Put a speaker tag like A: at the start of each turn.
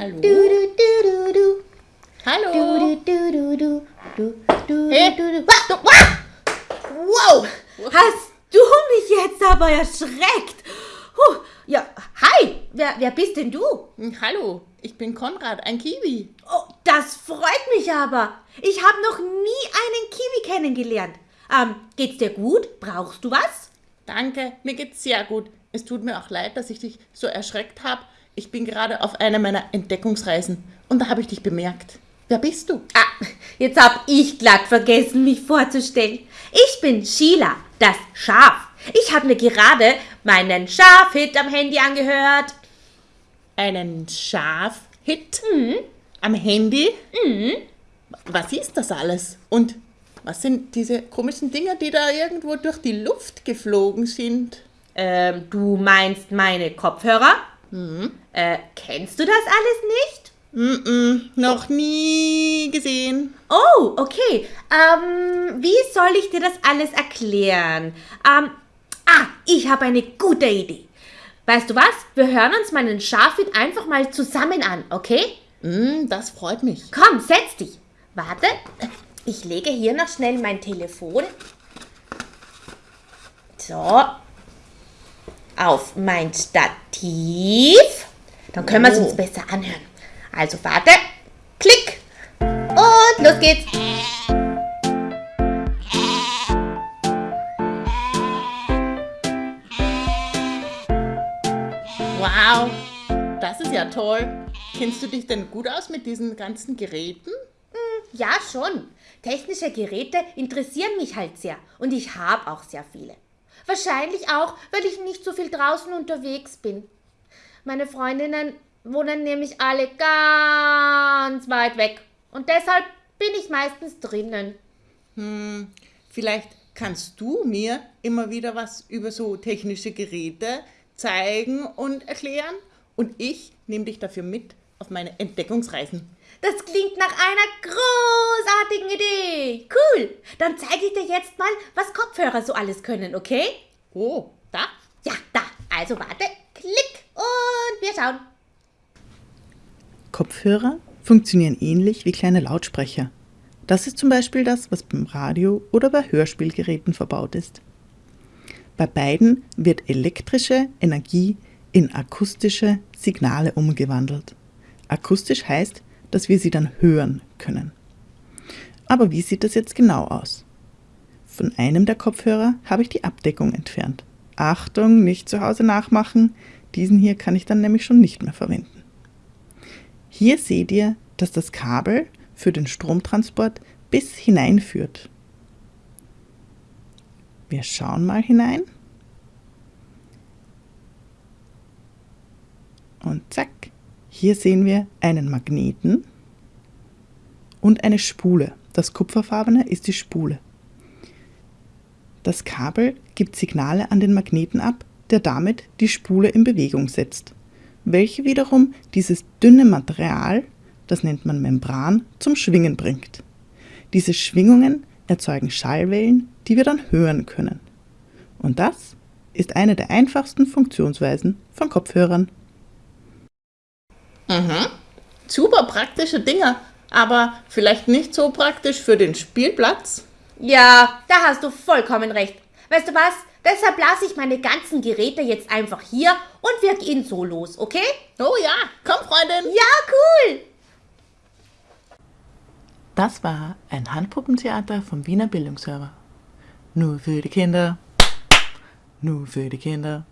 A: Hallo.
B: Hallo.
A: Hey.
B: Wow, hast du mich jetzt aber erschreckt? Huh. Ja, hi, wer, wer bist denn du?
A: Hm, hallo, ich bin Konrad, ein Kiwi.
B: Oh, das freut mich aber. Ich habe noch nie einen Kiwi kennengelernt. Ähm, geht's dir gut? Brauchst du was?
A: Danke, mir geht's sehr gut. Es tut mir auch leid, dass ich dich so erschreckt habe. Ich bin gerade auf einer meiner Entdeckungsreisen und da habe ich dich bemerkt. Wer bist du?
B: Ah, jetzt hab ich glatt vergessen, mich vorzustellen. Ich bin Sheila, das Schaf. Ich habe mir gerade meinen Schafhit am Handy angehört.
A: Einen Schafhit am Handy? Was ist das alles? Und was sind diese komischen Dinge, die da irgendwo durch die Luft geflogen sind?
B: Ähm, du meinst meine Kopfhörer? Äh, kennst du das alles nicht?
A: Mm-mm, noch nie gesehen.
B: Oh, okay. Ähm, wie soll ich dir das alles erklären? Ähm, ah, ich habe eine gute Idee. Weißt du was? Wir hören uns meinen Schafhit einfach mal zusammen an, okay?
A: Mm, das freut mich.
B: Komm, setz dich. Warte, ich lege hier noch schnell mein Telefon. So. Auf mein Stativ. Dann können wir es
A: Oh.
B: uns besser anhören. Also warte. Klick. Und los geht's.
A: Wow, das ist ja toll. Kennst du dich denn gut aus mit diesen ganzen Geräten?
B: Ja, schon. Technische Geräte interessieren mich halt sehr. Und ich habe auch sehr viele. Wahrscheinlich auch, weil ich nicht so viel draußen unterwegs bin. Meine Freundinnen wohnen nämlich alle ganz weit weg. Und deshalb bin ich meistens drinnen.
A: Vielleicht kannst du mir immer wieder was über so technische Geräte zeigen und erklären und ich nehme dich dafür mit auf meine Entdeckungsreisen.
B: Das klingt nach einer großartigen Idee. Cool. Dann zeige ich dir jetzt mal, was Kopfhörer so alles können, okay?
A: Oh, da?
B: Ja, da. Also warte. Klick. Und wir schauen.
C: Kopfhörer funktionieren ähnlich wie kleine Lautsprecher. Das ist zum Beispiel das, was beim Radio oder bei Hörspielgeräten verbaut ist. Bei beiden wird elektrische Energie in akustische Signale umgewandelt. Akustisch heißt, dass wir sie dann hören können. Aber wie sieht das jetzt genau aus? Von einem der Kopfhörer habe ich die Abdeckung entfernt. Achtung, nicht zu Hause nachmachen. Diesen hier kann ich dann nämlich schon nicht mehr verwenden. Hier seht ihr, dass das Kabel für den Stromtransport bis hineinführt. Wir schauen mal hinein. Und zack, hier sehen wir einen Magneten und eine Spule. Das kupferfarbene ist die Spule. Das Kabel gibt Signale an den Magneten ab, der damit die Spule in Bewegung setzt, welche wiederum dieses dünne Material, das nennt man Membran, zum Schwingen bringt. Diese Schwingungen erzeugen Schallwellen, die wir dann hören können. Und das ist eine der einfachsten Funktionsweisen von Kopfhörern.
A: Super praktische Dinge, aber vielleicht nicht so praktisch für den Spielplatz.
B: Ja, da hast du vollkommen recht. Weißt du was? Deshalb lasse ich meine ganzen Geräte jetzt einfach hier und wir gehen so los, okay?
A: Oh ja, komm Freundin.
B: Ja, cool!
C: Das war ein Handpuppentheater vom Wiener Bildungsserver. Nur für die Kinder. Nur für die Kinder.